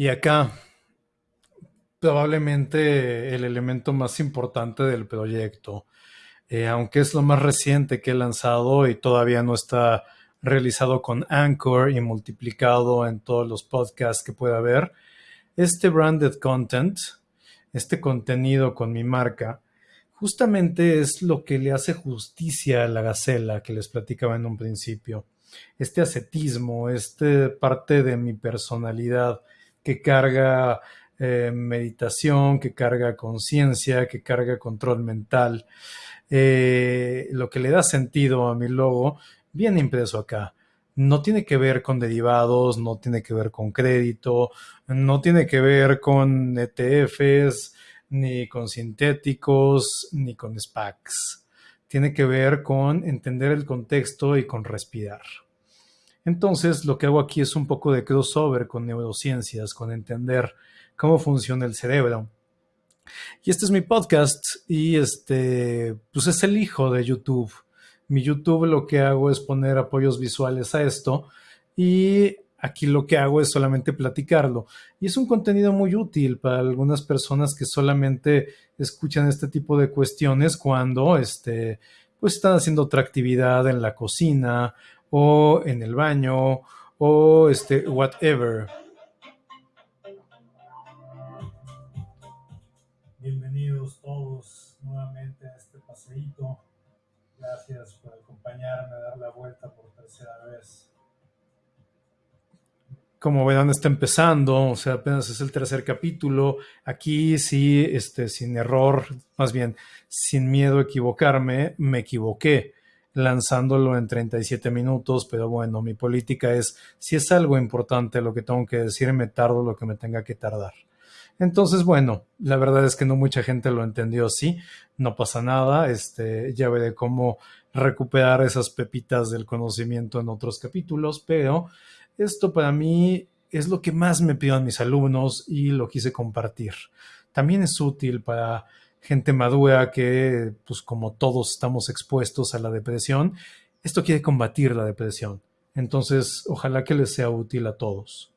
Y acá, probablemente el elemento más importante del proyecto, eh, aunque es lo más reciente que he lanzado y todavía no está realizado con Anchor y multiplicado en todos los podcasts que pueda haber, este branded content, este contenido con mi marca, justamente es lo que le hace justicia a la gacela que les platicaba en un principio. Este ascetismo, este parte de mi personalidad que carga eh, meditación, que carga conciencia, que carga control mental. Eh, lo que le da sentido a mi logo viene impreso acá. No tiene que ver con derivados, no tiene que ver con crédito, no tiene que ver con ETFs, ni con sintéticos, ni con SPACs. Tiene que ver con entender el contexto y con respirar. Entonces, lo que hago aquí es un poco de crossover con neurociencias, con entender cómo funciona el cerebro. Y este es mi podcast y este, pues es el hijo de YouTube. Mi YouTube lo que hago es poner apoyos visuales a esto y Aquí lo que hago es solamente platicarlo. Y es un contenido muy útil para algunas personas que solamente escuchan este tipo de cuestiones cuando este, pues están haciendo otra actividad en la cocina o en el baño o este, whatever. Bienvenidos todos nuevamente a este paseíto. Gracias por acompañarme a dar la vuelta por tercera vez como verán, está empezando, o sea, apenas es el tercer capítulo. Aquí sí, este, sin error, más bien, sin miedo a equivocarme, me equivoqué lanzándolo en 37 minutos, pero bueno, mi política es, si es algo importante lo que tengo que decir, me tardo lo que me tenga que tardar. Entonces, bueno, la verdad es que no mucha gente lo entendió así, no pasa nada, este, ya veré cómo recuperar esas pepitas del conocimiento en otros capítulos, pero esto para mí es lo que más me piden mis alumnos y lo quise compartir. También es útil para gente madura que, pues como todos estamos expuestos a la depresión, esto quiere combatir la depresión. Entonces, ojalá que les sea útil a todos.